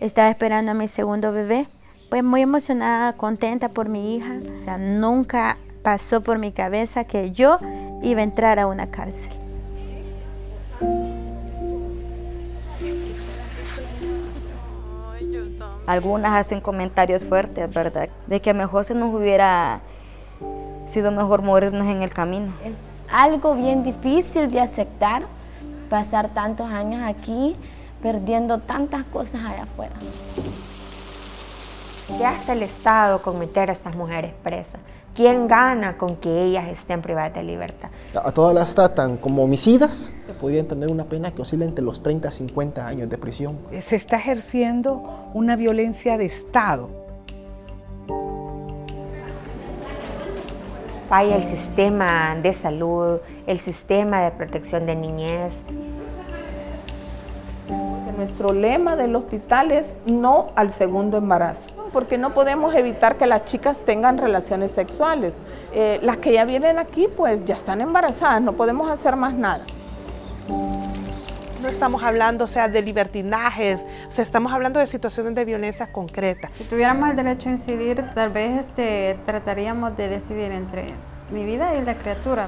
Estaba esperando a mi segundo bebé. Pues muy emocionada, contenta por mi hija. O sea, nunca pasó por mi cabeza que yo iba a entrar a una cárcel. Algunas hacen comentarios fuertes, ¿verdad? De que mejor se nos hubiera sido mejor morirnos en el camino. Es algo bien difícil de aceptar, pasar tantos años aquí, perdiendo tantas cosas allá afuera. ¿Qué hace el Estado con meter a estas mujeres presas? ¿Quién gana con que ellas estén privadas de libertad? A todas las tratan como homicidas, podrían tener una pena que oscila entre los 30 a 50 años de prisión. Se está ejerciendo una violencia de Estado. Falla el sistema de salud, el sistema de protección de niñez. Nuestro lema del hospital es no al segundo embarazo porque no podemos evitar que las chicas tengan relaciones sexuales. Eh, las que ya vienen aquí, pues ya están embarazadas, no podemos hacer más nada. No estamos hablando, o sea, de libertinajes, o sea, estamos hablando de situaciones de violencia concretas. Si tuviéramos el derecho a incidir, tal vez este, trataríamos de decidir entre mi vida y la criatura.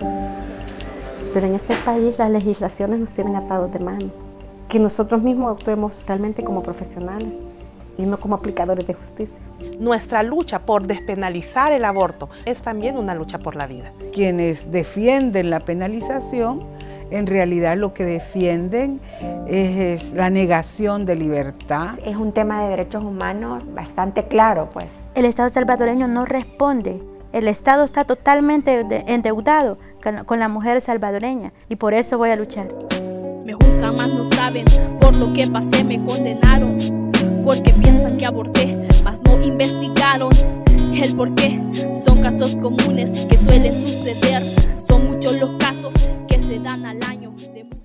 Pero en este país las legislaciones nos tienen atados de mano. Que nosotros mismos actuemos realmente como profesionales y no como aplicadores de justicia. Nuestra lucha por despenalizar el aborto es también una lucha por la vida. Quienes defienden la penalización, en realidad lo que defienden es, la negación de libertad. Es un tema de derechos humanos bastante claro, pues. El Estado salvadoreño no responde. El Estado está totalmente endeudado con la mujer salvadoreña y por eso voy a luchar. Me juzgan más no saben, por lo que pasé me condenaron porque piensan que aborté, mas no investigaron el por qué. Son casos comunes que suelen suceder